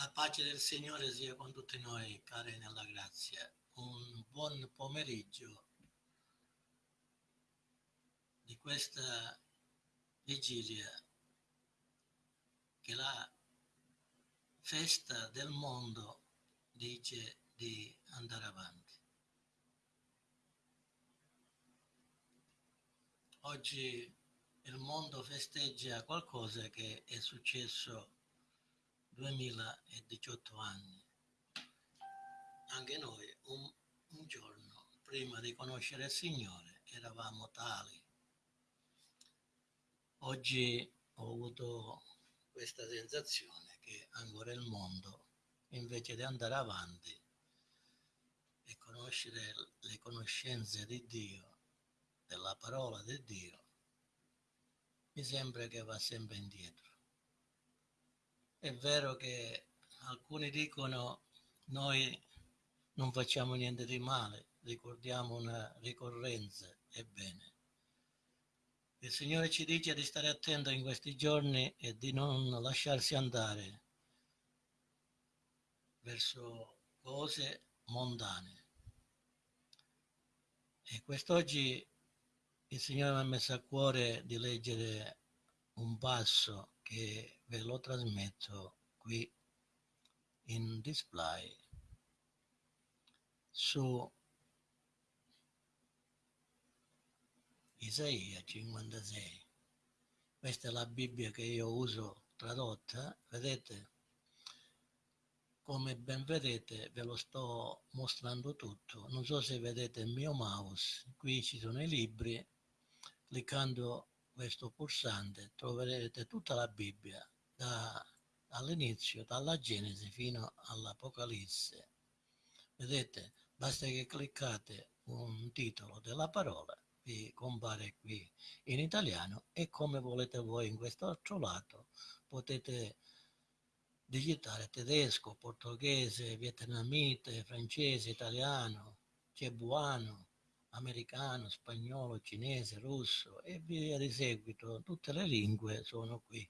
La pace del Signore sia con tutti noi, cari nella grazia. Un buon pomeriggio di questa vigilia che la festa del mondo dice di andare avanti. Oggi il mondo festeggia qualcosa che è successo 2018 anni. Anche noi un, un giorno prima di conoscere il Signore eravamo tali. Oggi ho avuto questa sensazione che ancora il mondo, invece di andare avanti e conoscere le conoscenze di Dio, della parola di Dio, mi sembra che va sempre indietro. È vero che alcuni dicono noi non facciamo niente di male, ricordiamo una ricorrenza, ebbene. Il Signore ci dice di stare attento in questi giorni e di non lasciarsi andare verso cose mondane. E quest'oggi il Signore mi ha messo a cuore di leggere un passo che ve lo trasmetto qui in display su Isaia 56. Questa è la Bibbia che io uso tradotta, vedete? Come ben vedete ve lo sto mostrando tutto. Non so se vedete il mio mouse, qui ci sono i libri, cliccando questo pulsante troverete tutta la Bibbia da, dall'inizio, dalla Genesi fino all'Apocalisse. Vedete, basta che cliccate un titolo della parola, vi compare qui in italiano e come volete voi in questo altro lato potete digitare tedesco, portoghese, vietnamite, francese, italiano, cebuano, americano, spagnolo, cinese, russo e via di seguito, tutte le lingue sono qui.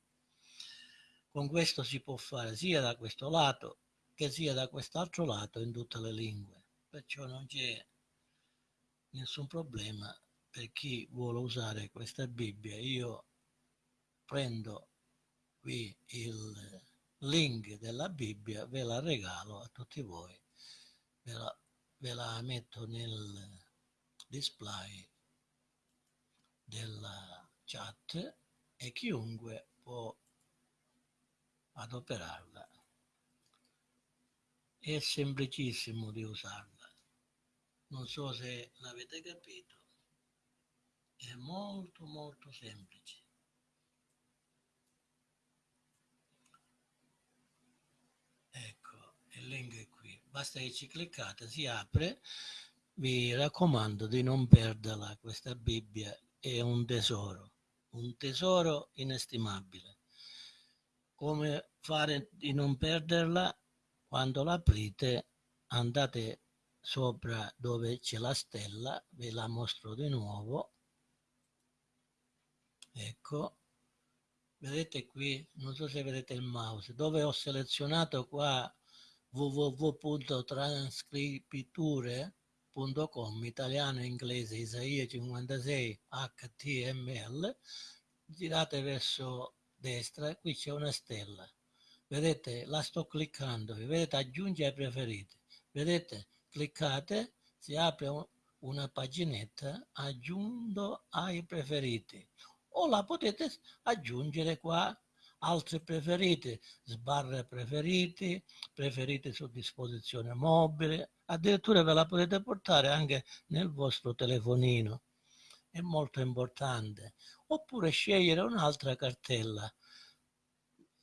Con questo si può fare sia da questo lato che sia da quest'altro lato in tutte le lingue, perciò non c'è nessun problema per chi vuole usare questa Bibbia. Io prendo qui il link della Bibbia, ve la regalo a tutti voi, ve la, ve la metto nel display della chat e chiunque può adoperarla. È semplicissimo di usarla. Non so se l'avete capito. È molto molto semplice. Ecco, il link è qui. Basta che ci cliccate, si apre vi raccomando di non perderla, questa Bibbia è un tesoro, un tesoro inestimabile. Come fare di non perderla? Quando l'aprite andate sopra dove c'è la stella, ve la mostro di nuovo. Ecco, vedete qui, non so se vedete il mouse, dove ho selezionato qua www.transcripiture www.html.com italiano inglese Isaia 56 HTML girate verso destra qui c'è una stella. Vedete la sto cliccando vedete aggiungi ai preferiti. Vedete cliccate si apre una paginetta aggiungo ai preferiti. O la potete aggiungere qua altri preferiti, sbarre preferiti, preferiti su disposizione mobile, addirittura ve la potete portare anche nel vostro telefonino, è molto importante, oppure scegliere un'altra cartella,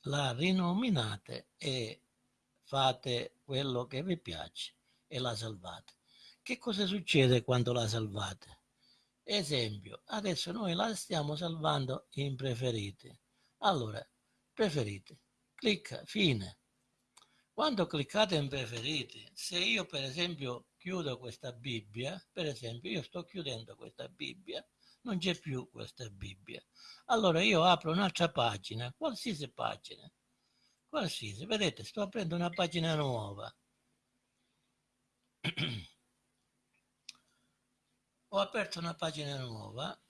la rinominate e fate quello che vi piace e la salvate. Che cosa succede quando la salvate? Esempio, adesso noi la stiamo salvando in preferiti. Allora, preferiti. Clicca, fine. Quando cliccate in preferiti, se io per esempio chiudo questa Bibbia, per esempio io sto chiudendo questa Bibbia, non c'è più questa Bibbia. Allora io apro un'altra pagina, qualsiasi pagina. qualsiasi. Vedete, sto aprendo una pagina nuova. Ho aperto una pagina nuova.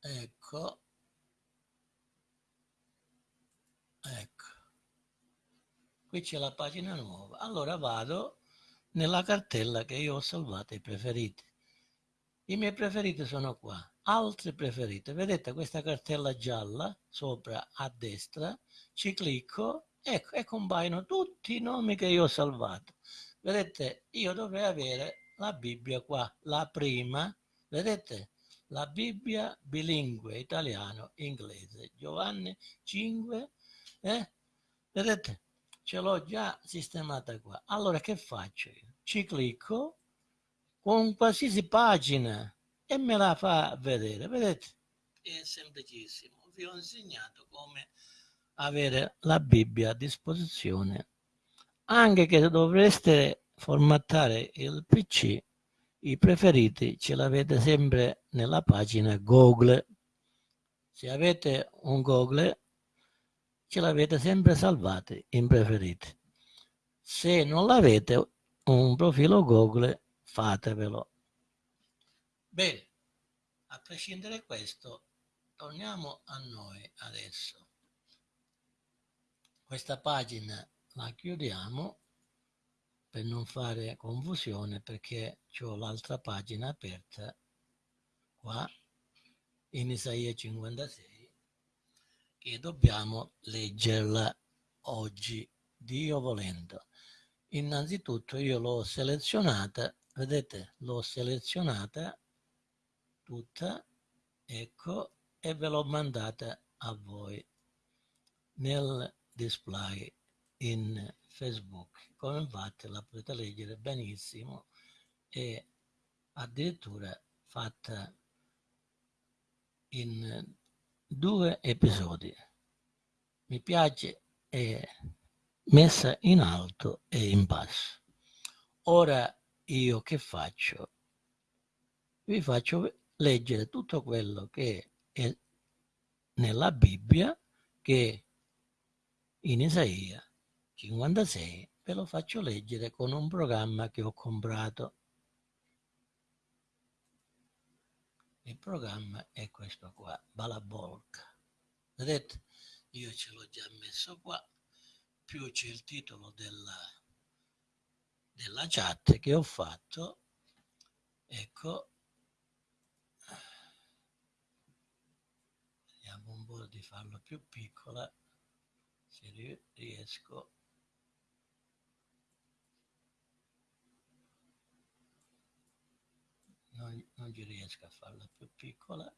Ecco. Ecco. Qui c'è la pagina nuova. Allora vado nella cartella che io ho salvato i preferiti. I miei preferiti sono qua. Altri preferiti. Vedete questa cartella gialla sopra a destra? Ci clicco ecco, e compaiono tutti i nomi che io ho salvato. Vedete, io dovrei avere la Bibbia qua, la prima, vedete? La Bibbia bilingue, italiano-inglese. Giovanni 5, eh? Vedete? Ce l'ho già sistemata qua. Allora che faccio io? Ci clicco con qualsiasi pagina e me la fa vedere. Vedete? È semplicissimo. Vi ho insegnato come avere la Bibbia a disposizione. Anche che dovreste formattare il PC, i preferiti ce l'avete sempre nella pagina Google. Se avete un Google, ce l'avete sempre salvati in preferiti. Se non l'avete un profilo Google, fatevelo. Bene, a prescindere da questo, torniamo a noi adesso. Questa pagina la chiudiamo per non fare confusione perché ho l'altra pagina aperta qua in Isaia 56 che dobbiamo leggerla oggi, Dio volendo. Innanzitutto io l'ho selezionata, vedete, l'ho selezionata tutta, ecco, e ve l'ho mandata a voi nel display in Facebook. Come infatti la potete leggere benissimo e addirittura fatta in due episodi. Mi piace è messa in alto e in basso. Ora io che faccio? Vi faccio leggere tutto quello che è nella Bibbia che in Isaia 56 ve lo faccio leggere con un programma che ho comprato. Il programma è questo qua, Balabolca. Vedete? Io ce l'ho già messo qua, più c'è il titolo della, della chat che ho fatto. Ecco, vediamo un po' di farlo più piccola se riesco non, non ci riesco a farla più piccola.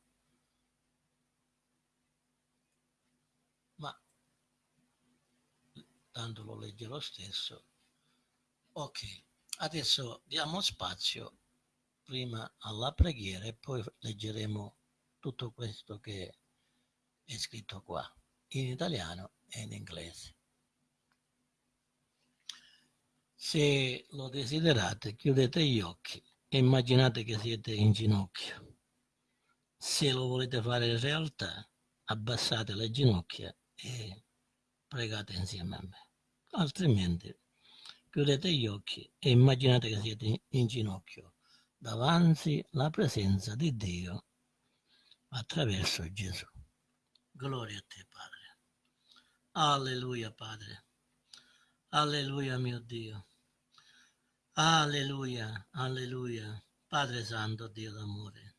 Ma tanto lo legge lo stesso. Ok adesso diamo spazio prima alla preghiera e poi leggeremo tutto questo che è scritto qua in italiano e in inglese. Se lo desiderate, chiudete gli occhi immaginate che siete in ginocchio. Se lo volete fare in realtà, abbassate le ginocchia e pregate insieme a me. Altrimenti, chiudete gli occhi e immaginate che siete in ginocchio davanti alla presenza di Dio attraverso Gesù. Gloria a te, Padre. Alleluia, Padre. Alleluia, mio Dio. Alleluia, alleluia. Padre Santo, Dio d'amore.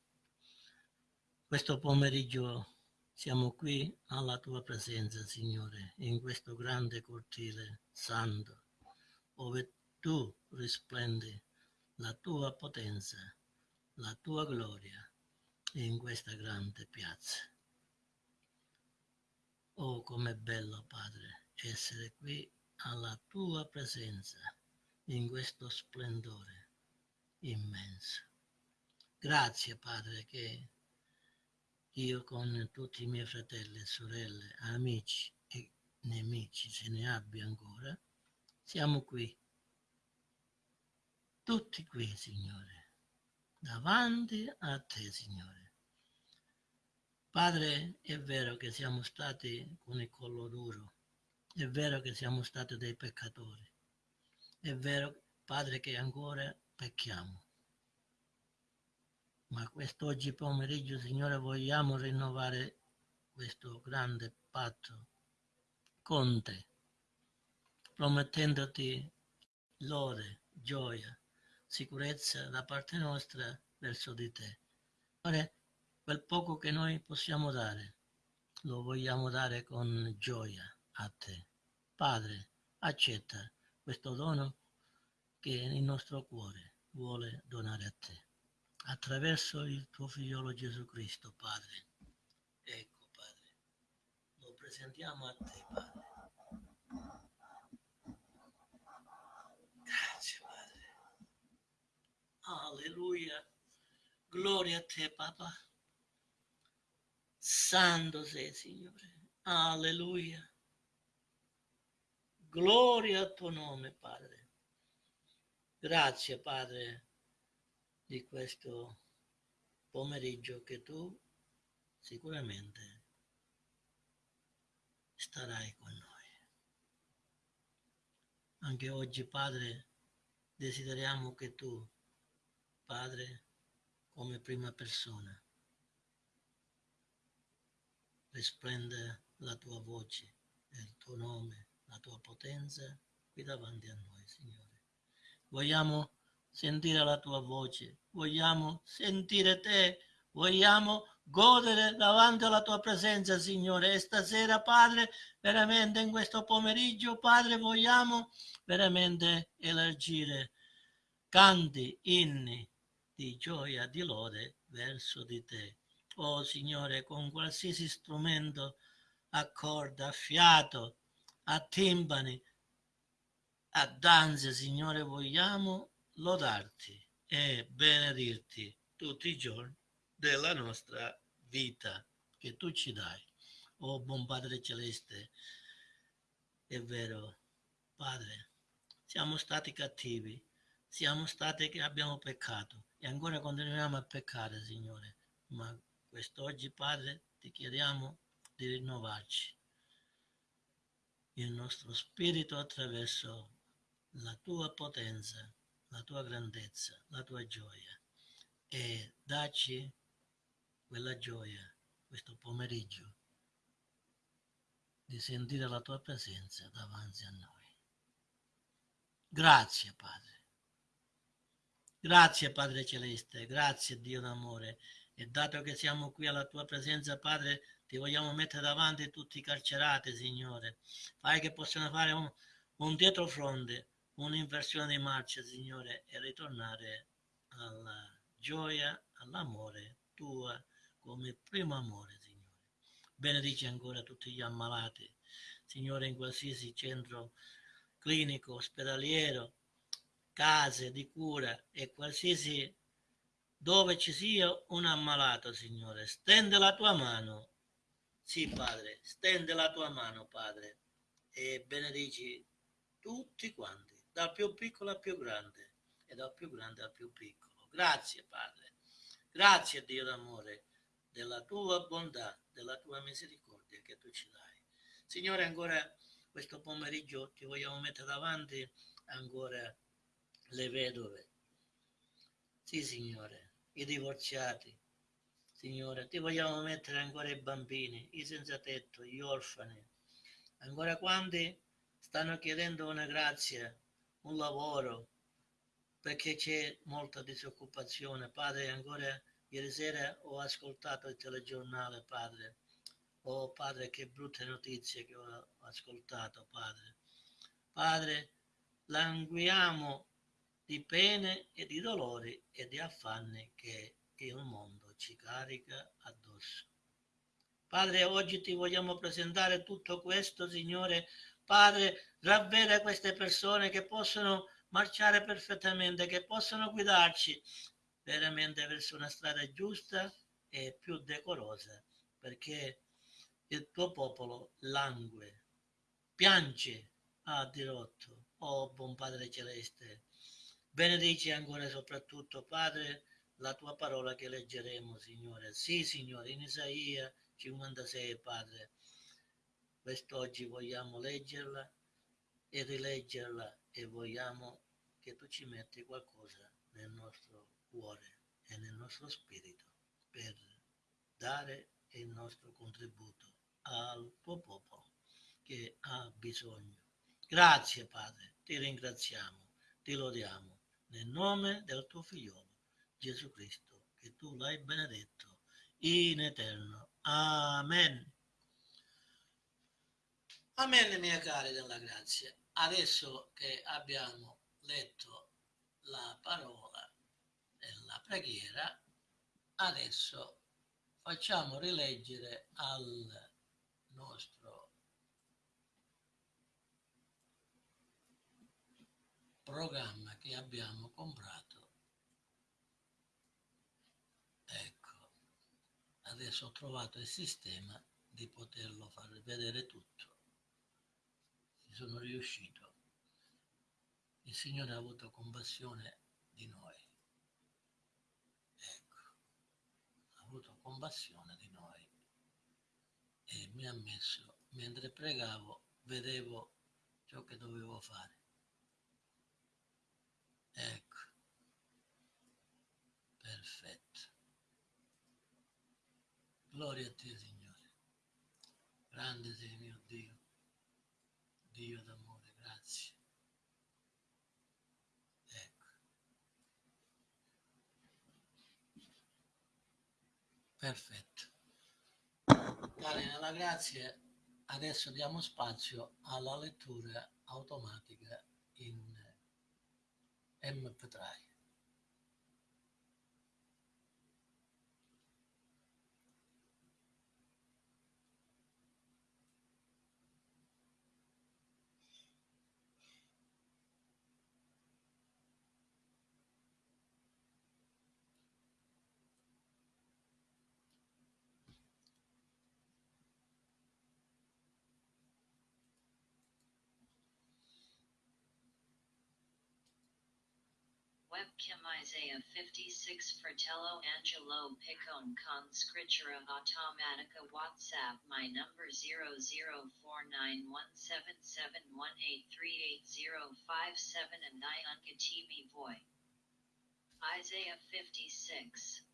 Questo pomeriggio siamo qui alla tua presenza, Signore, in questo grande cortile santo, dove tu risplendi la tua potenza, la tua gloria in questa grande piazza. Oh, com'è bello, Padre, essere qui alla tua presenza in questo splendore immenso. Grazie, Padre, che io con tutti i miei fratelli e sorelle, amici e nemici, se ne abbia ancora, siamo qui, tutti qui, Signore, davanti a te, Signore Padre, è vero che siamo stati con il collo duro È vero che siamo stati dei peccatori. È vero, Padre, che ancora pecchiamo. Ma quest'oggi pomeriggio, Signore, vogliamo rinnovare questo grande patto con te, promettendoti lode, gioia, sicurezza da parte nostra verso di te. Signore, quel poco che noi possiamo dare, lo vogliamo dare con gioia a te. Padre, accetta questo dono che il nostro cuore vuole donare a te. Attraverso il tuo figliolo Gesù Cristo, Padre. Ecco, Padre, lo presentiamo a te, Padre. Grazie, Padre. Alleluia. Gloria a te, Papa. Santo sei, Signore. Alleluia. Gloria al tuo nome, Padre. Grazie, Padre, di questo pomeriggio che tu sicuramente starai con noi. Anche oggi, Padre, desideriamo che tu, Padre, come prima persona, risplenda la tua voce e il tuo nome la tua potenza qui davanti a noi, Signore. Vogliamo sentire la tua voce, vogliamo sentire te, vogliamo godere davanti alla tua presenza, Signore. E stasera, Padre, veramente in questo pomeriggio, Padre, vogliamo veramente elargire canti, inni di gioia, di lode verso di te. Oh Signore, con qualsiasi strumento a corda, a fiato, a timpani, a danze, Signore, vogliamo lodarti e benedirti tutti i giorni della nostra vita che tu ci dai. Oh buon Padre Celeste, è vero, Padre, siamo stati cattivi, siamo stati che abbiamo peccato e ancora continuiamo a peccare, Signore, ma quest'oggi, Padre, ti chiediamo di rinnovarci il nostro spirito attraverso la tua potenza, la tua grandezza, la tua gioia e dacci quella gioia questo pomeriggio di sentire la tua presenza davanti a noi. Grazie Padre. Grazie Padre Celeste, grazie Dio d'amore e dato che siamo qui alla tua presenza Padre ti vogliamo mettere davanti tutti i carcerati, Signore. Fai che possano fare un, un dietrofronte, un'inversione di marcia, Signore, e ritornare alla gioia, all'amore tua come primo amore, Signore. Benedici ancora tutti gli ammalati, Signore, in qualsiasi centro clinico, ospedaliero, case di cura e qualsiasi dove ci sia un ammalato, Signore. Stende la tua mano sì, Padre, stende la tua mano, Padre, e benedici tutti quanti, dal più piccolo al più grande e dal più grande al più piccolo. Grazie, Padre. Grazie, Dio d'amore, della tua bontà, della tua misericordia che tu ci dai. Signore, ancora questo pomeriggio ti vogliamo mettere davanti ancora le vedove. Sì, Signore, i divorziati, Signore, ti vogliamo mettere ancora i bambini, i senza tetto, gli orfani, ancora quanti stanno chiedendo una grazia, un lavoro, perché c'è molta disoccupazione. Padre, ancora ieri sera ho ascoltato il telegiornale, Padre. Oh Padre, che brutte notizie che ho ascoltato, Padre. Padre, languiamo di pene e di dolori e di affanni che il mondo ci carica addosso. Padre, oggi ti vogliamo presentare tutto questo, Signore. Padre, ravveda queste persone che possono marciare perfettamente, che possono guidarci veramente verso una strada giusta e più decorosa, perché il tuo popolo langue, piange a dirotto. Oh, buon Padre Celeste, benedici ancora soprattutto, Padre, la tua parola che leggeremo, Signore. Sì, Signore, in Isaia 56, Padre. quest'oggi vogliamo leggerla e rileggerla e vogliamo che tu ci metti qualcosa nel nostro cuore e nel nostro spirito per dare il nostro contributo al tuo popolo che ha bisogno. Grazie Padre, ti ringraziamo, ti lodiamo nel nome del tuo figliolo Gesù Cristo, che tu l'hai benedetto in eterno. Amen. Amen, miei cari della grazia. Adesso che abbiamo letto la parola e la preghiera, adesso facciamo rileggere al nostro programma che abbiamo comprato. Ecco, adesso ho trovato il sistema di poterlo far vedere tutto. Ci sono riuscito. Il Signore ha avuto compassione di noi. avuto compassione di noi e mi ha messo, mentre pregavo, vedevo ciò che dovevo fare. Ecco, perfetto. Gloria a te, Signore. Grande sei mio Dio, Dio d'amore, grazie. Perfetto. Cari nella grazia, adesso diamo spazio alla lettura automatica in MP3. Webcam Isaiah 56 Fratello Angelo Picon con Scriptura Automatica WhatsApp My number 00491771838057 and I Unkatimi Voy. Isaiah 56.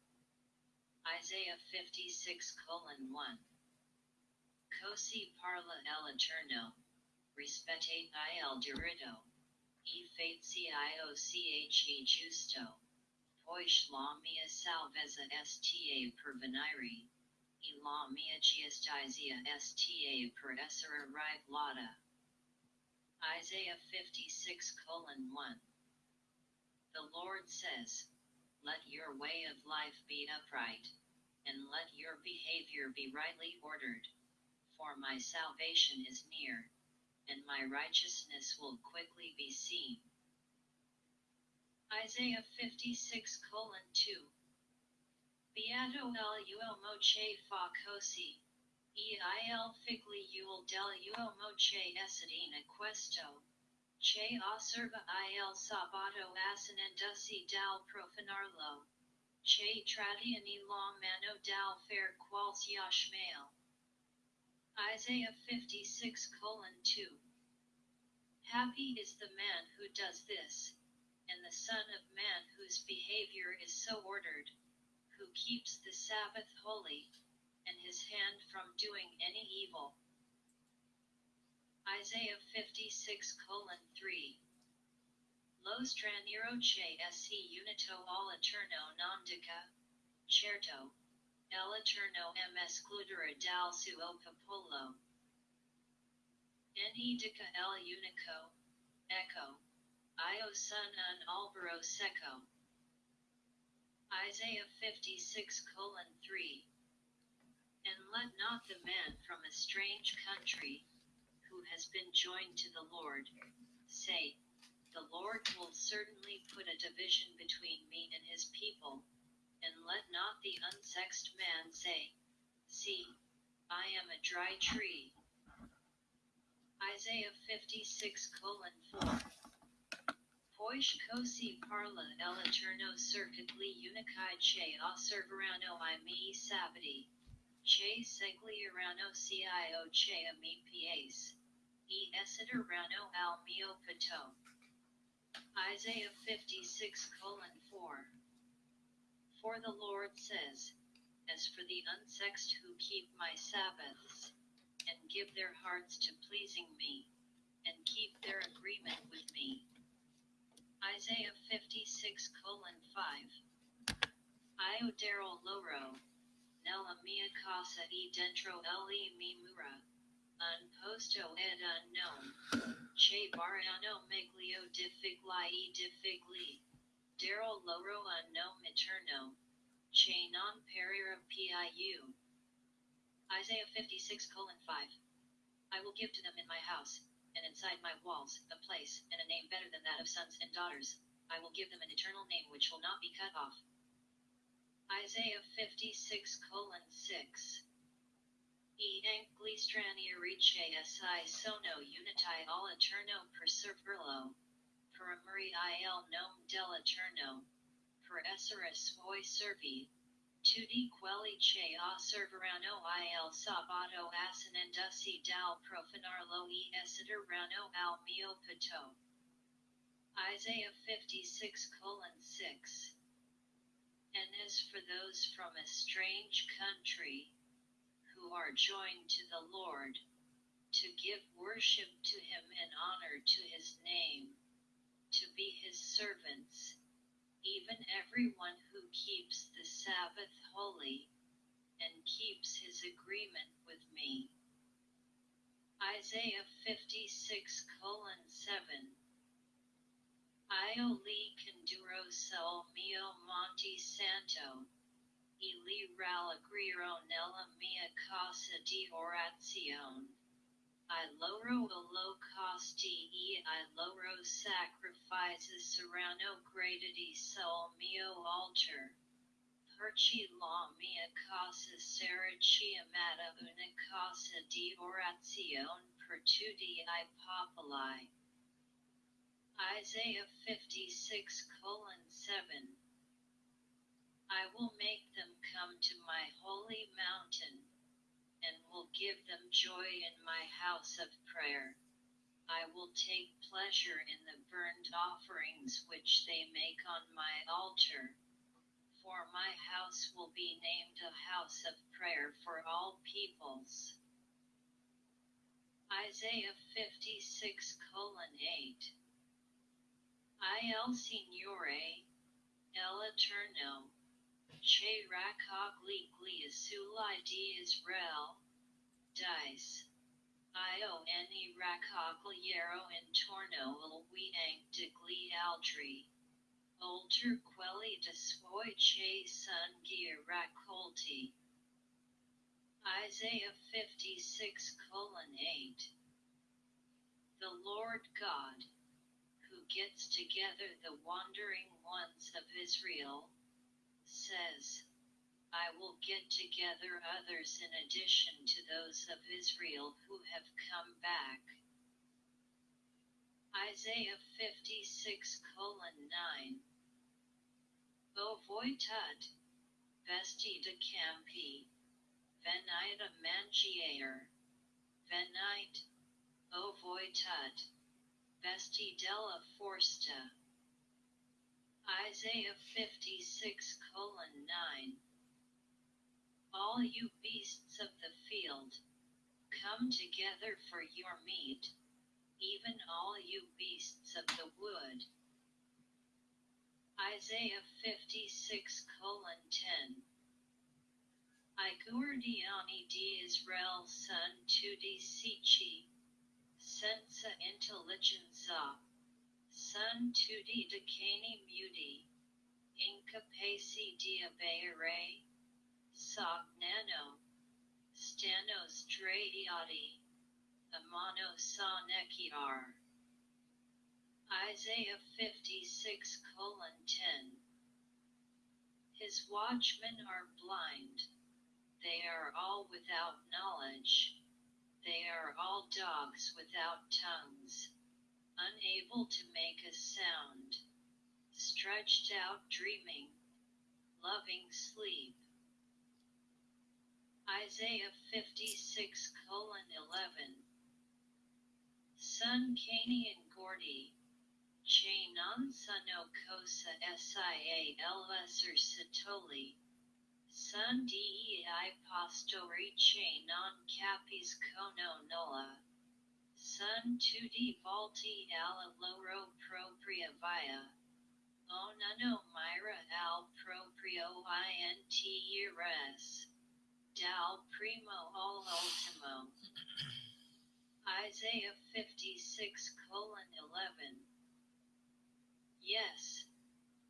Isaiah 56 colon 1. Cosi parla el eterno. Respete il diritto. E facie justo. Pois la mia salvezza sta per venire. E la mia giustizia sta per essere rivelata. Isaiah 56 colon 1. The Lord says, Let your way of life be upright, and let your behavior be rightly ordered, for my salvation is near and my righteousness will quickly be seen. Isaiah 56 colon 2. Beato el uo moche fa cosi, e il figli uil del uo moche esidina questo, che osserva il sabato asinendusi dal profanarlo, che tradiani la mano dal fer quals yashmael. Isaiah 56 colon 2. Happy is the man who does this, and the Son of Man whose behavior is so ordered, who keeps the Sabbath holy, and his hand from doing any evil. Isaiah 56 colon 3. Lo straniero che esse unito al eterno non dica, certo, El Eterno em excludere dal suo popolo. En indica el unico, echo, io son un albero seco. Isaiah 56 colon 3. And let not the man from a strange country, who has been joined to the Lord, say, The Lord will certainly put a division between me and his people and let not the unsexed man say, See, I am a dry tree. Isaiah 56 colon 4. Pois cosi parla el eterno circuitly unicae che osserverano i mi sabati. Che seglierano cio che ami pies. E esiderano al mio pato. Isaiah 56 colon 4. For the Lord says, As for the unsexed who keep my Sabbaths, and give their hearts to pleasing me, and keep their agreement with me. Isaiah 56 colon 5. Io Daryl Loro, nella mia casa e dentro le mi mura, un posto ed unknown, che barano meglio di figli e di figli, Daryl Loro unknown eterno, che non perira piu. Isaiah 56 colon 5. I will give to them in my house, and inside my walls, a place, and a name better than that of sons and daughters. I will give them an eternal name which will not be cut off. Isaiah 56 colon 6. E angli stranieri che si sono uniti all eterno il nome dell'eterno, per essere suoi servi, tutti quelli che osserveranno il sabato assinendosi dal profanarlo e esideranno al mio pato. Isaiah 56 colon 6. And as for those from a strange country, who are joined to the Lord, to give worship to him and honor to his name, to be his servants, even everyone who keeps the Sabbath holy and keeps his agreement with me. Isaiah 56 colon 7. Io li conduro mio monte santo, e li rallegriro nella mia casa di orazione. I loro holocausti e I loro sacrifices saranno oh, graditi sul mio oh, altar. Perci la mia casa sarà chiamata una casa di orazione per tutti i popoli. Isaiah 56 colon 7. I will make them come to my holy mountain, and will give them joy in my house of prayer. I will take pleasure in the burnt offerings which they make on my altar. For my house will be named a house of prayer for all peoples. Isaiah 56 colon 8. Il Signore, El Eterno, che raccogli gli asuli di Israel, dice. Io ne raccogliero intorno il wiang degli altri. Oltre quelli de suoi che son gli raccolti. Isaiah 56 colon 8. The Lord God, who gets together the wandering ones of Israel, says, I will get together others in addition to those of Israel who have come back. Isaiah 56 colon 9. O voitud, vesti de campi, venite a venite, O voitud, vesti della forsta. Isaiah 56 colon 9. All you beasts of the field, come together for your meat, even all you beasts of the wood. Isaiah 56 colon 10. I guardiani di Israel son tu di sici, senza intelligenza, son tu di decani muti, incapaci di avere, sognano, stano straiati, amano sa nekiar. Isaiah 56 colon 10. His watchmen are blind. They are all without knowledge. They are all dogs without tongues, unable to make a sound, stretched out dreaming, loving sleep. Isaiah 56 colon 11. Son Kani and Gordy. Chainan Suno Kosa Sial Lesser Satoli. Sun Dei Pastori Chainan Capis Kono Nola. Sun 2D Volti Ala Loro Propria Via. Oh, Onano Myra Al Proprio INT Res. Dal Primo All Ultimo. Isaiah 56 colon 11. Yes,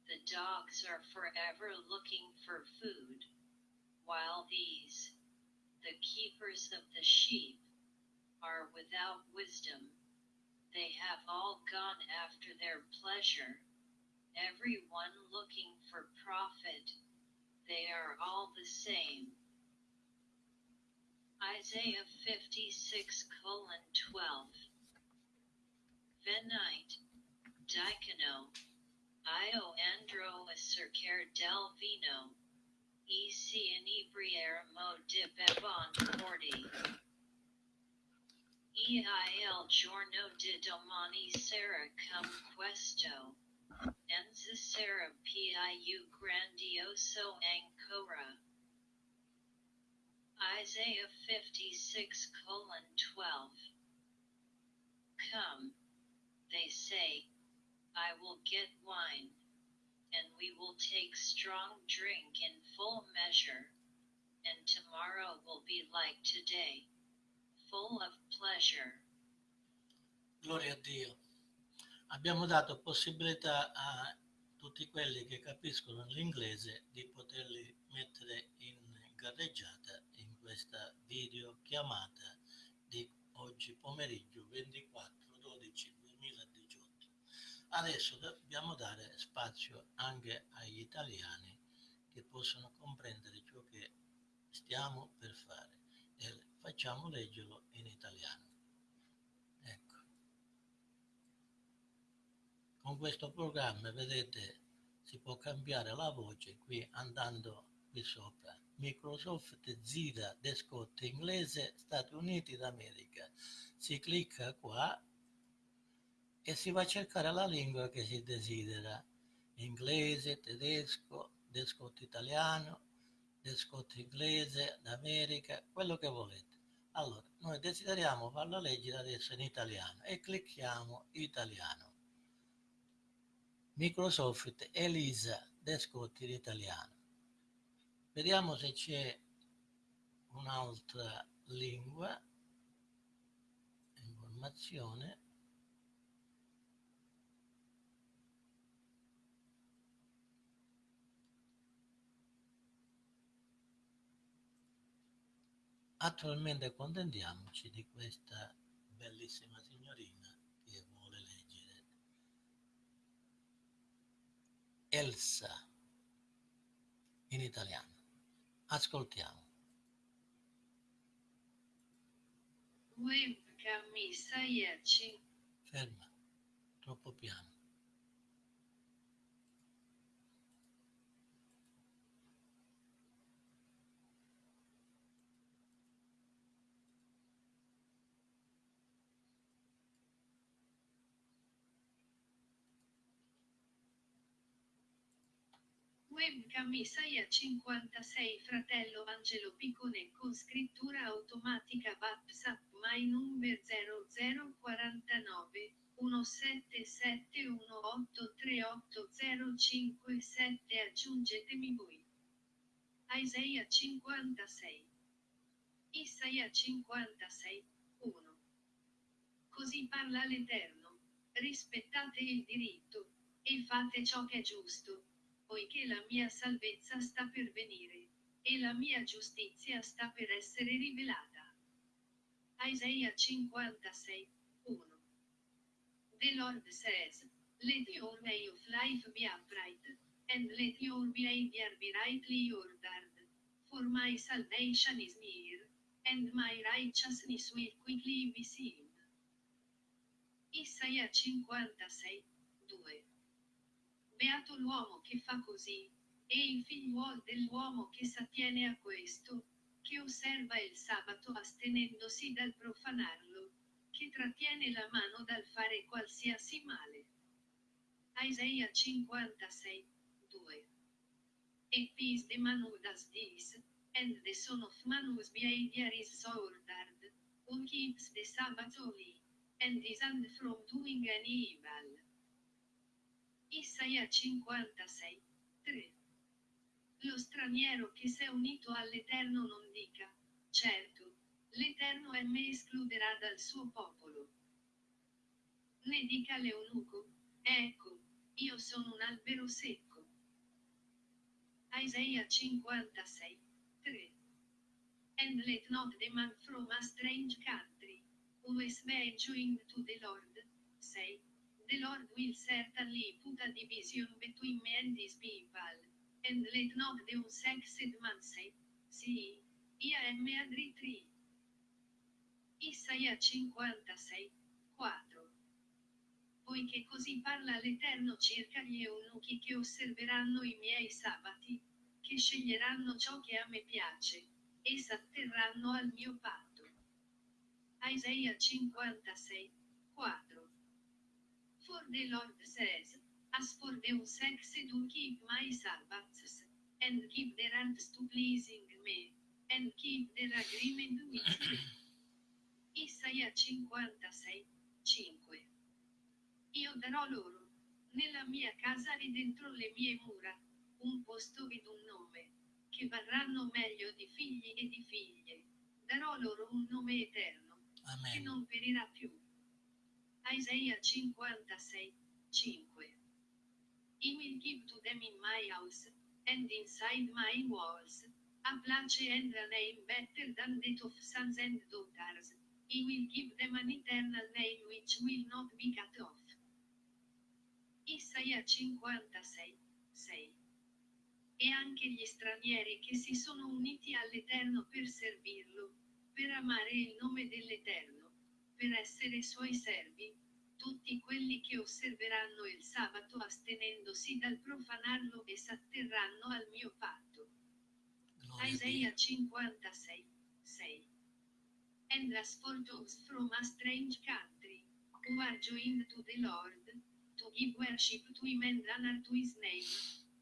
the dogs are forever looking for food, while these, the keepers of the sheep, are without wisdom. They have all gone after their pleasure, every one looking for profit. They are all the same. Isaiah 56 colon 12. Venite, Dicono, Io andro a circa del vino, e si inebriare mo di bevon 40. EIL giorno di domani sarà come questo. Necessarà più grandioso ancora. Isaiah 56 12. Come, they say, I will get wine, and we will take strong drink in full measure, and tomorrow will be like today full of pleasure. Gloria a Dio. Abbiamo dato possibilità a tutti quelli che capiscono l'inglese di poterli mettere in gareggiata in questa video chiamata di oggi pomeriggio 24 12 2018 adesso dobbiamo dare spazio anche agli italiani che possono comprendere ciò che stiamo per fare facciamo leggerlo in italiano ecco con questo programma vedete si può cambiare la voce qui andando qui sopra Microsoft gira desktop inglese Stati Uniti d'America. Si clicca qua e si va a cercare la lingua che si desidera. Inglese, tedesco, desktop italiano, desktop inglese d'America, quello che volete. Allora, noi desideriamo farlo leggere adesso in italiano e clicchiamo italiano. Microsoft Elisa Desktop in italiano. Vediamo se c'è un'altra lingua, informazione. Attualmente contentiamoci di questa bellissima signorina che vuole leggere. Elsa in italiano. Ascoltiamo. Webcam Sayerci. Ferma. Troppo piano. Webcam Isaia 56 Fratello Angelo Piccone con scrittura automatica WhatsApp My number 0049 177183805 aggiungetemi voi. Isaia 56 Isaia 56 1 Così parla l'Eterno, rispettate il diritto, e fate ciò che è giusto poiché la mia salvezza sta per venire, e la mia giustizia sta per essere rivelata. Isaia 56, 1 The Lord says, Let your way of life be upright, and let your behavior be rightly ordered, for my salvation is near, and my righteousness will quickly be seen. Isaia 56, 2 Beato l'uomo che fa così, e il figliuol dell'uomo che s'attiene a questo, che osserva il sabato astenendosi dal profanarlo, che trattiene la mano dal fare qualsiasi male. Isaia 56, 2. E peace the man who does this, and the son of man whose behavior is so ordered, who keeps the Sabbath holy, and is and from doing any evil. Isaia 56, 3. Lo straniero che si è unito all'Eterno non dica, certo, l'Eterno e me escluderà dal suo popolo. Ne dica l'eunuco, ecco, io sono un albero secco. Isaia 56, 3. And let not the man from a strange country, who is to the Lord, say, The Lord will certainly put a division between me and his people, and let not the unsexed man say, See, I am a tree. Isaia 56, 4. Poiché così parla l'Eterno circa gli eunuchi che osserveranno i miei sabati, che sceglieranno ciò che a me piace, e s'atterranno al mio patto. Isaia 56, 4. For the Lord says, As for the unsexed who keep my Sabbaths, and keep their hands to pleasing me, and keep their agreement with me. Isaia 56, 5. Io darò loro, nella mia casa e dentro le mie mura, un posto ed un nome, che varranno meglio di figli e di figlie. Darò loro un nome eterno, che Amen. non perirà più. Isaia 56, 5. I will give to them in my house, and inside my walls, a place and a name better than that of sons and daughters. I will give them an eternal name which will not be cut off. Isaia 56, 6. E anche gli stranieri che si sono uniti all'Eterno per servirlo, per amare il nome dell'Eterno, per essere suoi servi, tutti quelli che osserveranno il sabato astenendosi dal profanarlo e s'atterranno al mio patto. Isaia Dio. 56, 6. And as for those from a strange country, who are joined to the Lord, to give worship to him and honor to his name,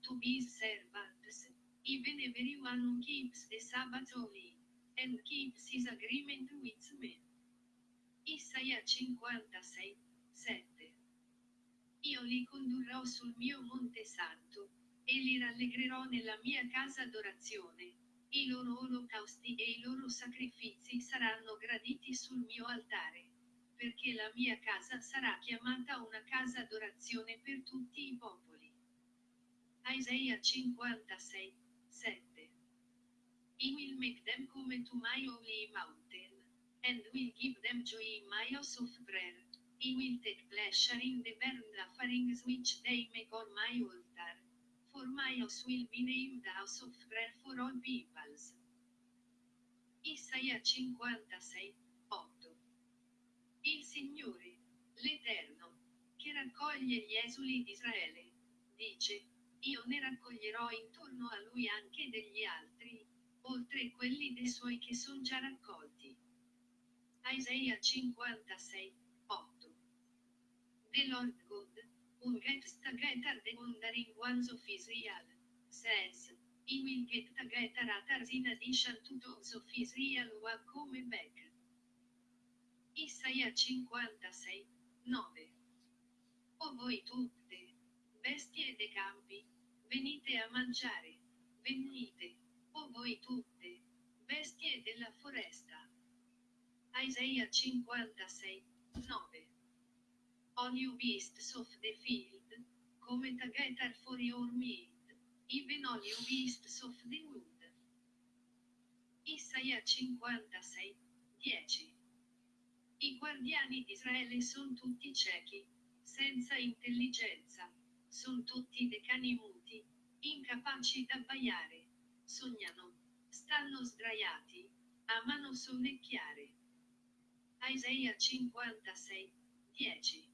to be his servants, even everyone who keeps the Sabbath holy, and keeps his agreement with me. Isaia 56, 7. Io li condurrò sul mio monte santo, e li rallegrerò nella mia casa d'adorazione. I loro olocausti e i loro sacrifici saranno graditi sul mio altare, perché la mia casa sarà chiamata una casa d'adorazione per tutti i popoli. Isaia 56, 7. I will make them come to my holy mountain, and will give them joy in my house of prayer. I will take pleasure in the burnt offerings which they make on my altar. For my house will be named house of prayer for all peoples. Isaia 56, 8. Il Signore, l'Eterno, che raccoglie gli esuli di Israele, dice, io ne raccoglierò intorno a lui anche degli altri, oltre quelli dei suoi che sono già raccolti. Isaia 56, 8. The Lord God, who gets together the wandering ones of Israel, says, He will get together others in addition to those of Israel who are come back. Isaia 56, 9. O voi tutte, bestie dei campi, venite a mangiare, venite, o voi tutte, bestie della foresta. Isaia 56, 9. All you beasts of the field, come together for your meat, even all you beasts of the wood. Isaia 56, 10. I guardiani di Israele sono tutti ciechi, senza intelligenza, sono tutti dei cani muti, incapaci d'abbaiare, sognano, stanno sdraiati, amano sonnecchiare. Isaia 56, 10.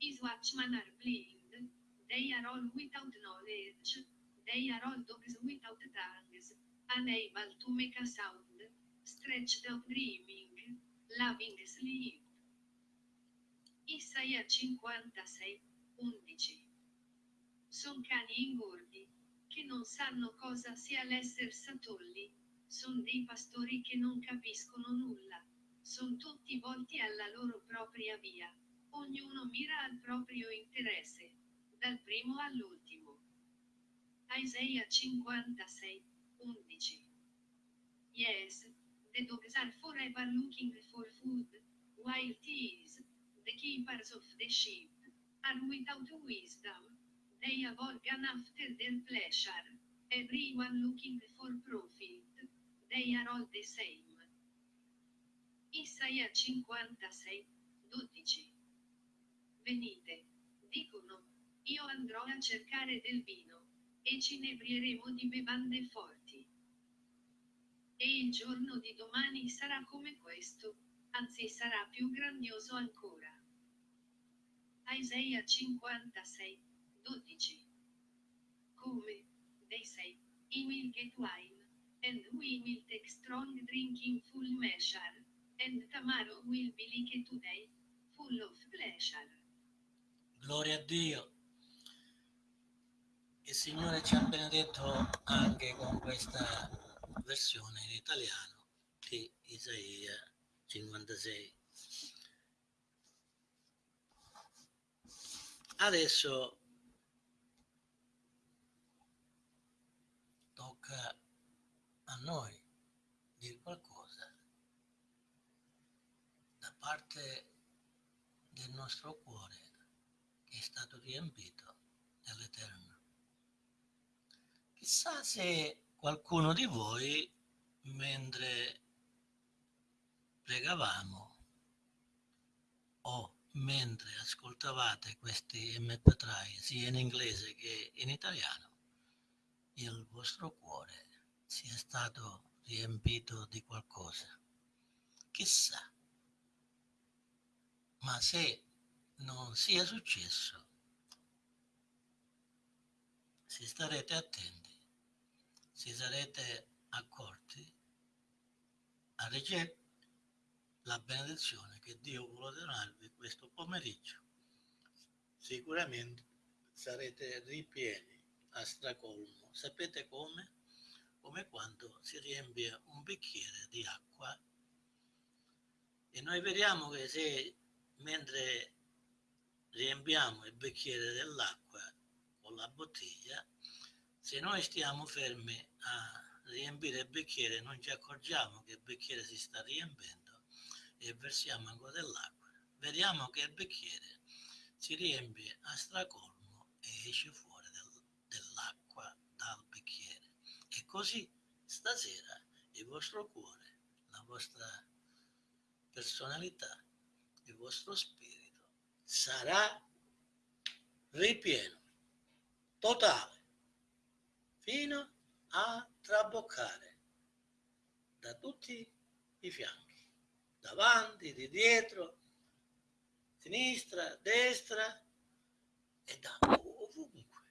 His watchmen are blind, they are all without knowledge, they are all dogs without tongues, Unable to make a sound, stretched out dreaming, loving sleep. Isaia 56, 11. Son cani ingordi, che non sanno cosa sia l'esser satolli, son dei pastori che non capiscono nulla, son tutti volti alla loro propria via, ognuno mira al proprio interesse, dal primo all'ultimo. Isaia 56, 11. Yes, the dogs are forever looking for food, while thieves, the keepers of the sheep, are without wisdom. They have organ after their pleasure, everyone looking for profit, they are all the same. Isaia 56, 12. Venite, dicono, io andrò a cercare del vino, e ci inebrieremo di bevande forti. E il giorno di domani sarà come questo, anzi sarà più grandioso ancora. Isaia 56, 12. Come, they say, he will get wine, and we will take strong drink in full measure, and tomorrow will be like today, full of pleasure. Gloria a Dio. Il Signore ci ha benedetto anche con questa versione in italiano di Isaia 56. Adesso tocca a noi dire qualcosa da parte del nostro cuore è stato riempito dall'Eterno. Chissà se qualcuno di voi, mentre pregavamo o mentre ascoltavate questi MP3 sia in inglese che in italiano, il vostro cuore sia stato riempito di qualcosa. Chissà. Ma se non sia successo, se starete attenti, si sarete accorti a ricevere la benedizione che Dio vuole donarvi questo pomeriggio. Sicuramente sarete ripieni a stracolmo. Sapete come? Come quando si riempie un bicchiere di acqua e noi vediamo che se mentre riempiamo il bicchiere dell'acqua con la bottiglia, se noi stiamo fermi a riempire il bicchiere non ci accorgiamo che il bicchiere si sta riempendo e versiamo ancora dell'acqua, vediamo che il bicchiere si riempie a stracolmo e esce fuori del, dell'acqua dal bicchiere. E così stasera il vostro cuore, la vostra personalità, il vostro spirito sarà ripieno, totale, fino a traboccare da tutti i fianchi davanti, di dietro, sinistra, destra e da ovunque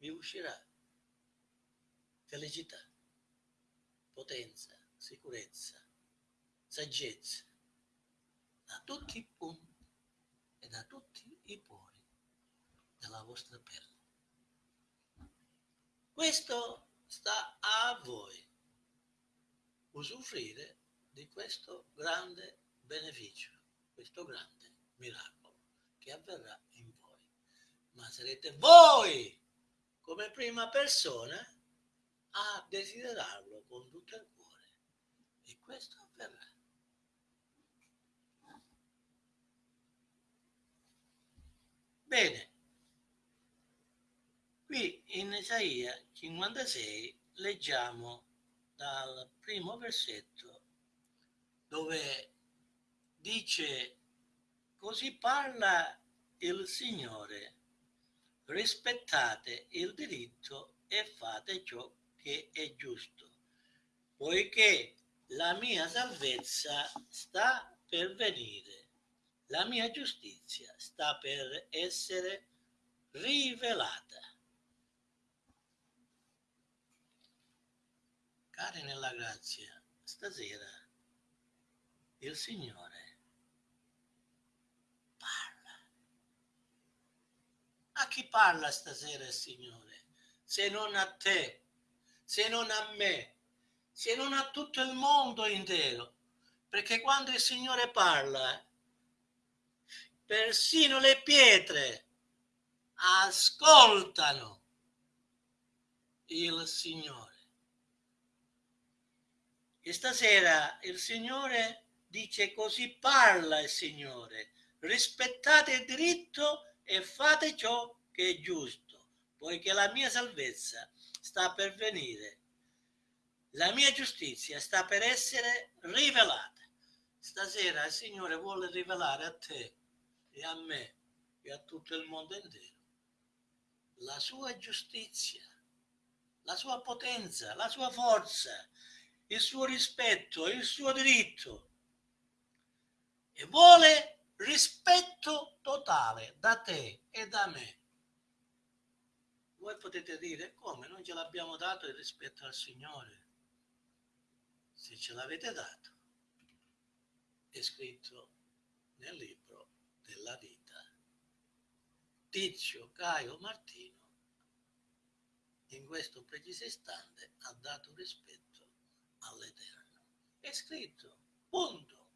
mi uscirà felicità, potenza, sicurezza, saggezza, da tutti i punti da tutti i pori della vostra pelle. Questo sta a voi usufruire di questo grande beneficio, questo grande miracolo che avverrà in voi. Ma sarete voi come prima persona a desiderarlo con tutto il cuore e questo avverrà. Bene, qui in Isaia 56 leggiamo dal primo versetto dove dice così parla il Signore, rispettate il diritto e fate ciò che è giusto, poiché la mia salvezza sta per venire, la mia giustizia sta per essere rivelata. Cari nella grazia, stasera il Signore parla. A chi parla stasera il Signore? Se non a te, se non a me, se non a tutto il mondo intero. Perché quando il Signore parla, persino le pietre ascoltano il Signore. E stasera il Signore dice così parla il Signore, rispettate il diritto e fate ciò che è giusto, poiché la mia salvezza sta per venire, la mia giustizia sta per essere rivelata. Stasera il Signore vuole rivelare a te e a me e a tutto il mondo intero la sua giustizia, la sua potenza, la sua forza, il suo rispetto, il suo diritto e vuole rispetto totale da te e da me. Voi potete dire come non ce l'abbiamo dato il rispetto al Signore? Se ce l'avete dato, è scritto nel libro della vita. Tizio Caio Martino in questo preciso istante ha dato rispetto all'Eterno. È scritto punto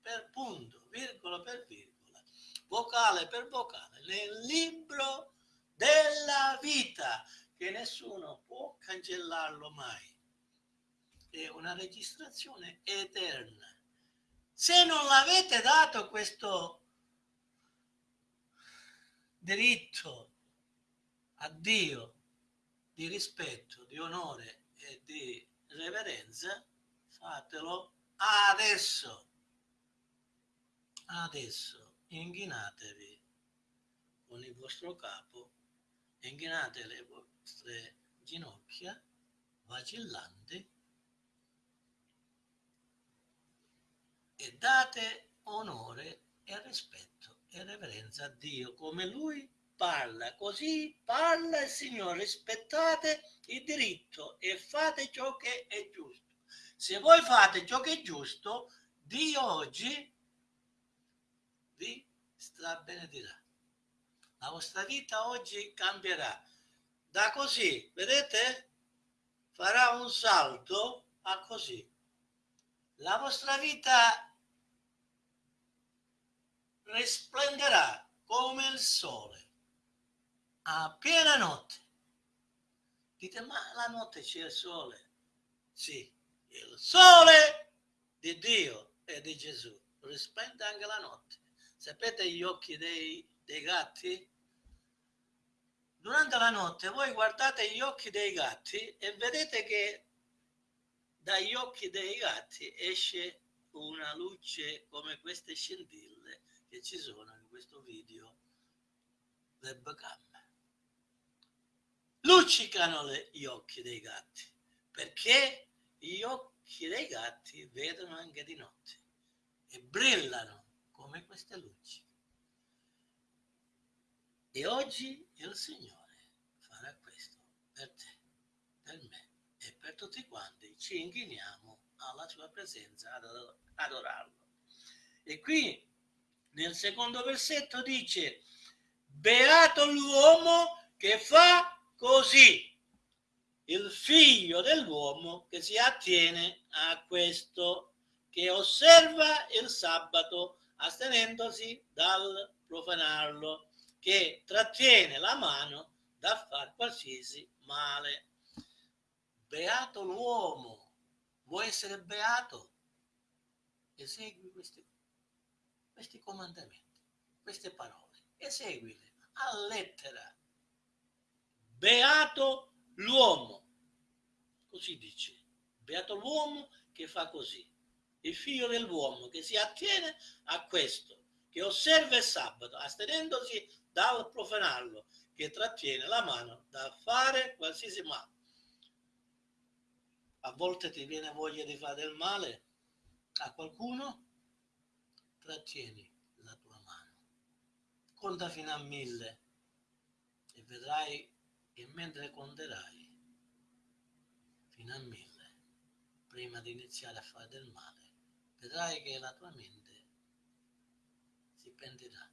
per punto, virgola per virgola, vocale per vocale, nel libro della vita, che nessuno può cancellarlo mai. È una registrazione eterna. Se non l'avete dato questo diritto a Dio di rispetto, di onore e di reverenza, fatelo adesso. Adesso inghinatevi con il vostro capo, inghinate le vostre ginocchia vacillanti e date onore e rispetto e reverenza a Dio come Lui parla. Così parla il Signore. Rispettate il diritto e fate ciò che è giusto. Se voi fate ciò che è giusto, Dio oggi vi strabenedirà. La vostra vita oggi cambierà. Da così, vedete? Farà un salto a così. La vostra vita risplenderà come il sole a piena notte. Dite, ma la notte c'è il sole? Sì, il sole di Dio e di Gesù risplende anche la notte. Sapete gli occhi dei, dei gatti? Durante la notte voi guardate gli occhi dei gatti e vedete che dagli occhi dei gatti esce una luce come queste scintille che ci sono in questo video webcam. Luccicano le, gli occhi dei gatti perché gli occhi dei gatti vedono anche di notte e brillano come queste luci. E oggi il Signore farà questo per te, per me e per tutti quanti ci inchiniamo alla sua presenza ad adorarlo. E qui nel secondo versetto dice, beato l'uomo che fa così, il figlio dell'uomo che si attiene a questo, che osserva il sabato astenendosi dal profanarlo, che trattiene la mano da far qualsiasi male. Beato l'uomo, vuoi essere beato? Esegui questi questi comandamenti, queste parole e seguile a lettera. Beato l'uomo, così dice, beato l'uomo che fa così, il figlio dell'uomo che si attiene a questo, che osserva il sabato, astenendosi dal profanarlo, che trattiene la mano da fare qualsiasi male. A volte ti viene voglia di fare del male a qualcuno? Trattieni la tua mano. Conta fino a mille e vedrai che mentre conterai fino a mille prima di iniziare a fare del male, vedrai che la tua mente si pentirà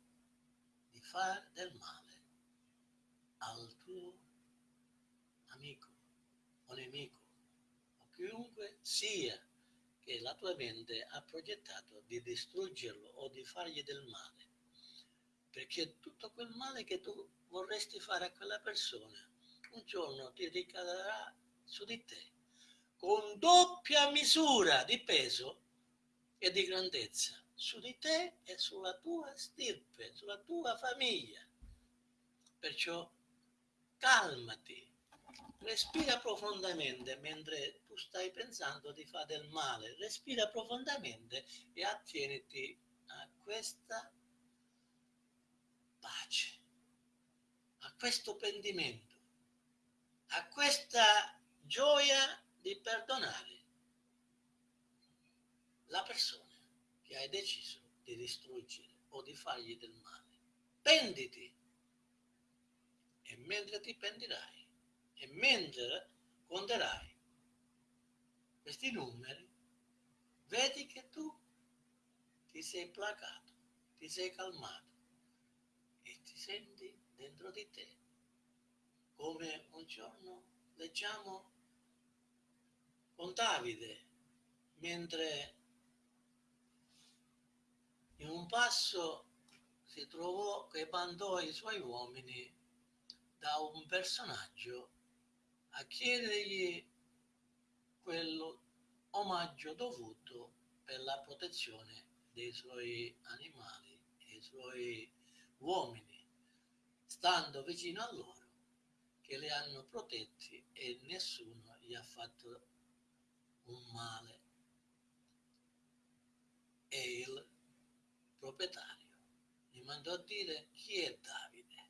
di fare del male al tuo amico o nemico o chiunque sia che la tua mente ha progettato di distruggerlo o di fargli del male. Perché tutto quel male che tu vorresti fare a quella persona, un giorno ti ricadrà su di te, con doppia misura di peso e di grandezza, su di te e sulla tua stirpe, sulla tua famiglia. Perciò calmati, respira profondamente mentre tu stai pensando di fare del male, respira profondamente e attieniti a questa pace, a questo pentimento, a questa gioia di perdonare la persona che hai deciso di distruggere o di fargli del male. Penditi e mentre ti pendirai e mentre conterai questi numeri, vedi che tu ti sei placato, ti sei calmato e ti senti dentro di te. Come un giorno leggiamo con Davide mentre in un passo si trovò che mandò i suoi uomini da un personaggio a chiedergli quello omaggio dovuto per la protezione dei suoi animali dei suoi uomini, stando vicino a loro, che li hanno protetti e nessuno gli ha fatto un male. E il proprietario gli mandò a dire chi è Davide.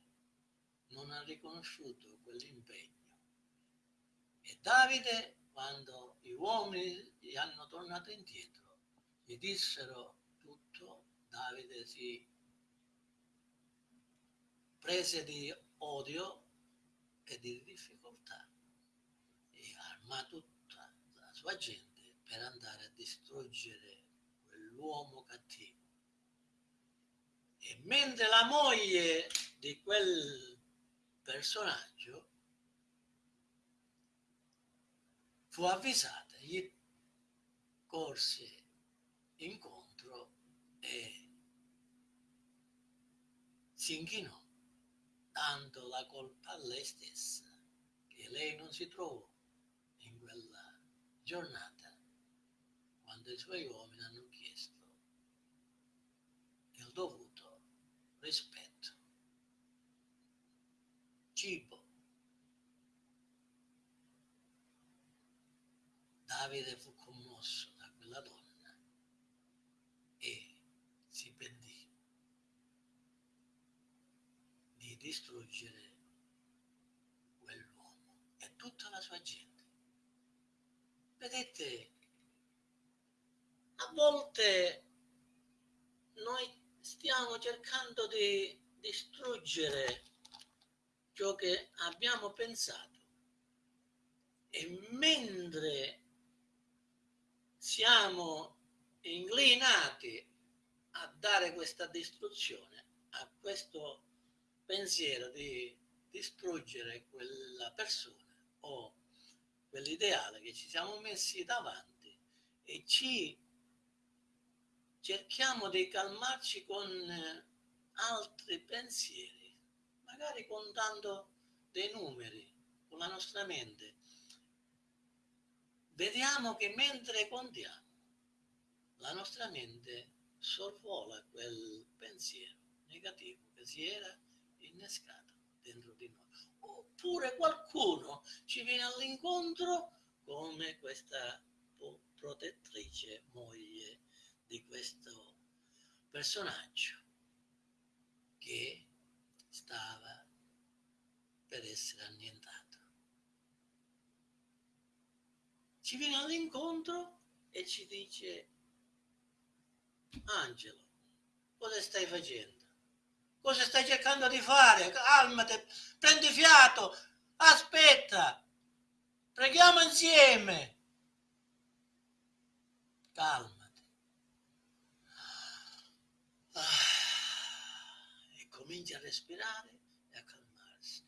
Non ha riconosciuto quell'impegno. E Davide, quando gli uomini gli hanno tornato indietro, gli dissero tutto, Davide si prese di odio e di difficoltà e armò tutta la sua gente per andare a distruggere quell'uomo cattivo. E mentre la moglie di quel personaggio fu avvisata, gli corse incontro e si inchinò, dando la colpa a lei stessa, che lei non si trovò in quella giornata quando i suoi uomini hanno chiesto il dovuto rispetto, cibo. Davide fu commosso da quella donna e si pentì di distruggere quell'uomo e tutta la sua gente. Vedete, a volte noi stiamo cercando di distruggere ciò che abbiamo pensato e mentre siamo inclinati a dare questa distruzione, a questo pensiero di distruggere quella persona o quell'ideale che ci siamo messi davanti e ci cerchiamo di calmarci con altri pensieri, magari contando dei numeri con la nostra mente vediamo che mentre contiamo, la nostra mente sorvola quel pensiero negativo che si era innescato dentro di noi. Oppure qualcuno ci viene all'incontro come questa protettrice moglie di questo personaggio che stava per essere annientato. Ci viene all'incontro e ci dice Angelo, cosa stai facendo? Cosa stai cercando di fare? Calmati, prendi fiato, aspetta, preghiamo insieme. calmati. Ah, e comincia a respirare e a calmarsi.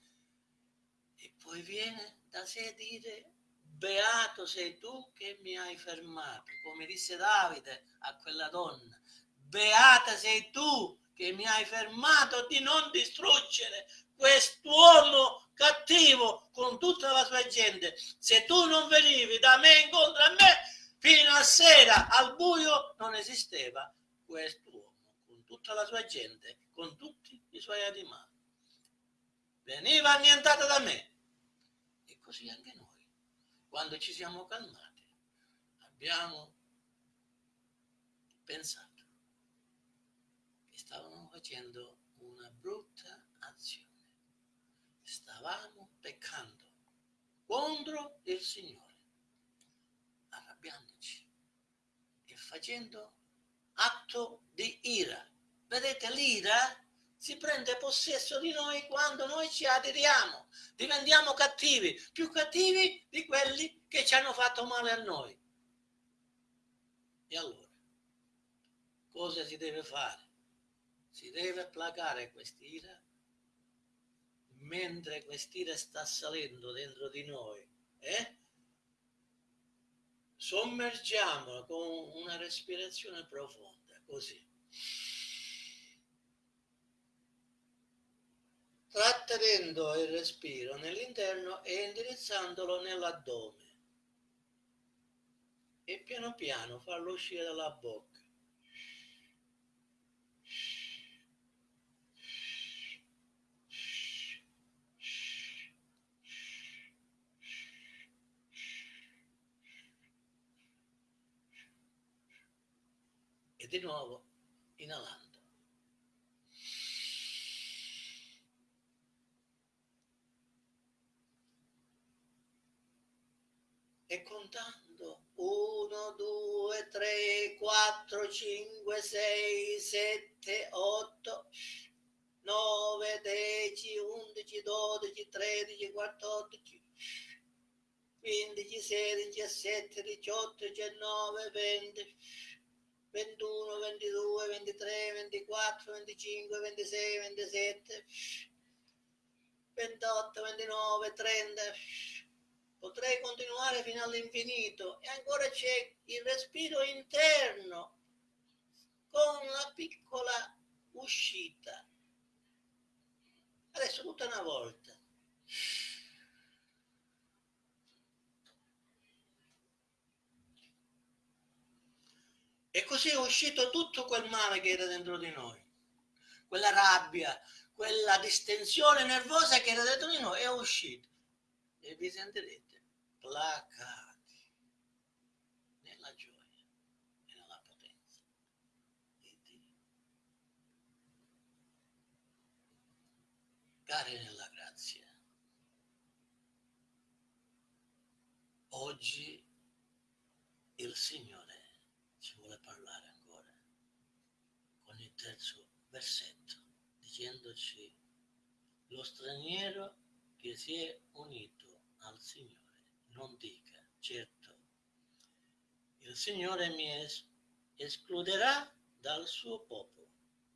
E poi viene da sé dire, beato sei tu che mi hai fermato, come disse Davide a quella donna, beata sei tu che mi hai fermato di non distruggere quest'uomo cattivo con tutta la sua gente. Se tu non venivi da me incontro a me, fino a sera al buio non esisteva quest'uomo con tutta la sua gente, con tutti i suoi animali. Veniva annientata da me. E così anche noi, quando ci siamo calmati, abbiamo pensato che stavamo facendo una brutta azione stavamo peccando contro il Signore, arrabbiandoci e facendo atto di ira. Vedete, l'ira si prende possesso di noi quando noi ci aderiamo, diventiamo cattivi, più cattivi di quelli che ci hanno fatto male a noi. E allora, cosa si deve fare? Si deve placare quest'ira mentre quest'ira sta salendo dentro di noi, eh? sommergiamola con una respirazione profonda, così. Trattenendo il respiro nell'interno e indirizzandolo nell'addome. E piano piano farlo uscire dalla bocca. e di nuovo inalando. E contando 1, 2, 3, 4, 5, 6, 7, 8, 9, 10, 11, 12, 13, 14, 15, 16, 17, 18, 19, 20, 21, 22, 23, 24, 25, 26, 27, 28, 29, 30. Potrei continuare fino all'infinito e ancora c'è il respiro interno con una piccola uscita. Adesso tutta una volta. E così è uscito tutto quel male che era dentro di noi, quella rabbia, quella distensione nervosa che era dentro di noi è uscita. E vi sentirete placati nella gioia e nella potenza di Dio. Cari nella grazia, oggi il Signore ci vuole parlare ancora con il terzo versetto, dicendoci lo straniero che si è unito al Signore non dica certo il Signore mi es- escluderà dal suo popolo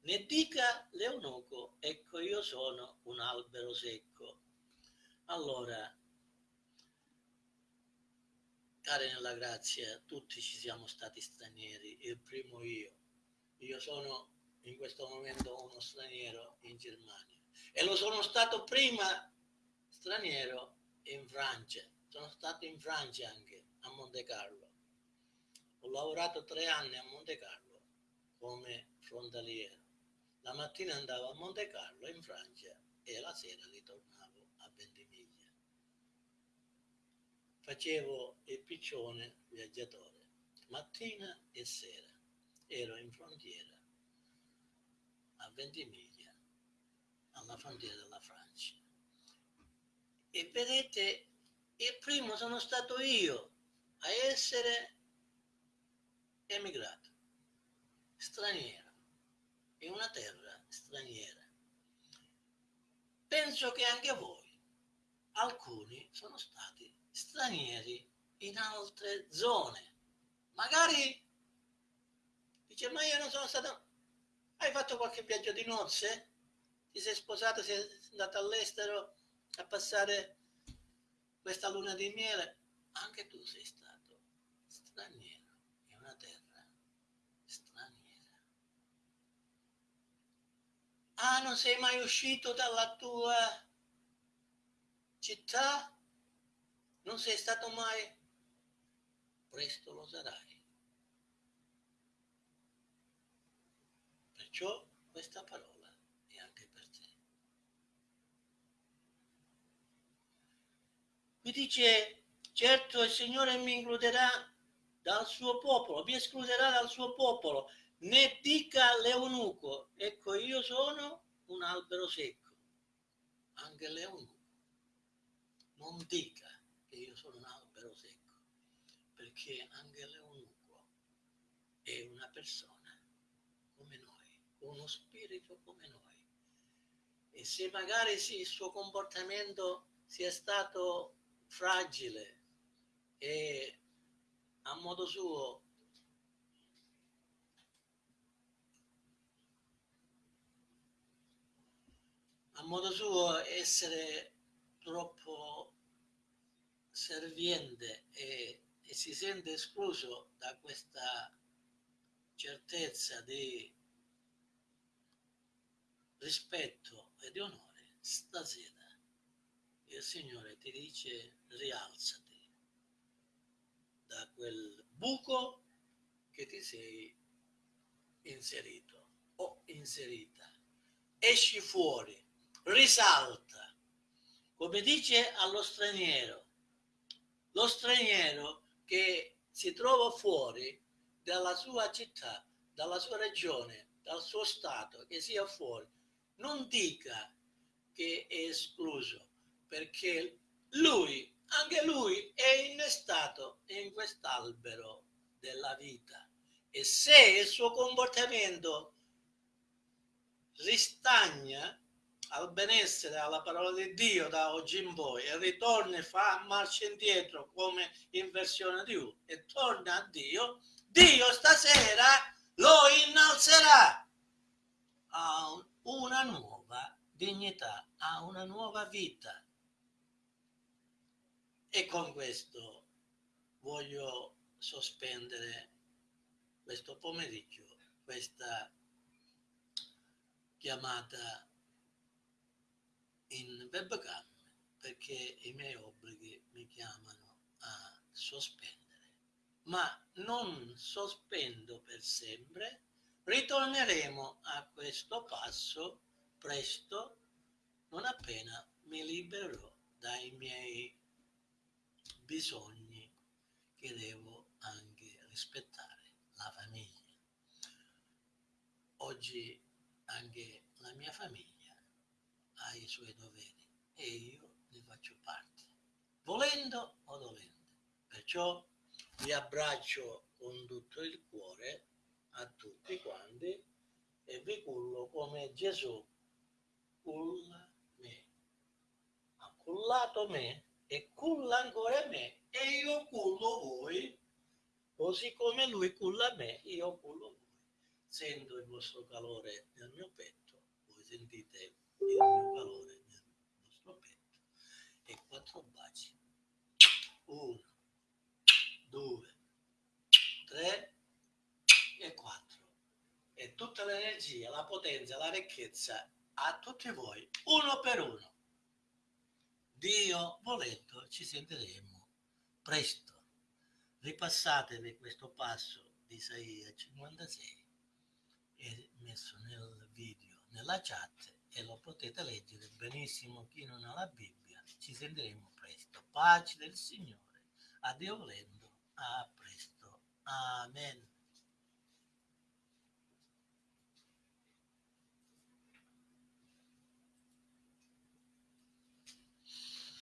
ne dica l'eunuco ecco io sono un albero secco allora cari nella grazia, tutti ci siamo stati stranieri, il primo io. Io sono in questo momento uno straniero in Germania e lo sono stato prima straniero in Francia. Sono stato in Francia anche, a Monte Carlo. Ho lavorato tre anni a Monte Carlo come frontaliero. La mattina andavo a Monte Carlo in Francia e la sera ritornavo a Ventimiglia facevo il piccione viaggiatore, mattina e sera. Ero in frontiera a Ventimiglia, alla frontiera della Francia. E vedete, il primo sono stato io a essere emigrato, straniero, in una terra straniera. Penso che anche voi, alcuni sono stati stranieri in altre zone, magari Dice, ma io non sono stato... Hai fatto qualche viaggio di nozze? Ti sei sposato, sei andato all'estero a passare questa luna di miele? Anche tu sei stato straniero in una terra straniera. Ah, non sei mai uscito dalla tua città? Non sei stato mai? Presto lo sarai. Perciò questa parola è anche per te. Mi dice, certo il Signore mi includerà dal suo popolo, vi escluderà dal suo popolo, ne dica l'eunuco, ecco io sono un albero secco, anche l'eunuco. Non dica che io sono un albero secco, perché anche l'eunuco è una persona come noi, uno spirito come noi. E se magari il suo comportamento sia stato fragile e a modo suo a modo suo essere troppo serviente e, e si sente escluso da questa certezza di rispetto e di onore, stasera il Signore ti dice rialzati da quel buco che ti sei inserito o inserita. Esci fuori, risalta, come dice allo straniero, lo straniero che si trova fuori dalla sua città, dalla sua regione, dal suo stato, che sia fuori, non dica che è escluso, perché lui, anche lui, è innestato in quest'albero della vita. E se il suo comportamento ristagna al benessere, alla parola di Dio da oggi in poi e ritorna e fa marcia indietro come in versione di U e torna a Dio, Dio stasera lo innalzerà a una nuova dignità, a una nuova vita. E con questo voglio sospendere questo pomeriggio questa chiamata in webcam perché i miei obblighi mi chiamano a sospendere. Ma non sospendo per sempre, ritorneremo a questo passo presto, non appena mi libererò dai miei bisogni che devo anche rispettare, la famiglia. Oggi anche la mia famiglia ha i suoi doveri e io ne faccio parte, volendo o dolendo. Perciò vi abbraccio con tutto il cuore a tutti quanti e vi cullo come Gesù culla me. Ha cullato me e culla ancora me e io cullo voi, così come lui culla me, io cullo voi. Sento il vostro calore nel mio petto, voi sentite il mio calore nel vostro petto e quattro baci. Uno, due, tre e quattro. E tutta l'energia, la potenza, la ricchezza a tutti voi, uno per uno. Dio volendo ci sentiremo presto. Ripassatevi questo passo di Isaia 56 è messo nel video, nella chat e lo potete leggere benissimo chi non ha la Bibbia. Ci sentiremo presto. Pace del Signore. A Dio volendo. A presto. Amen.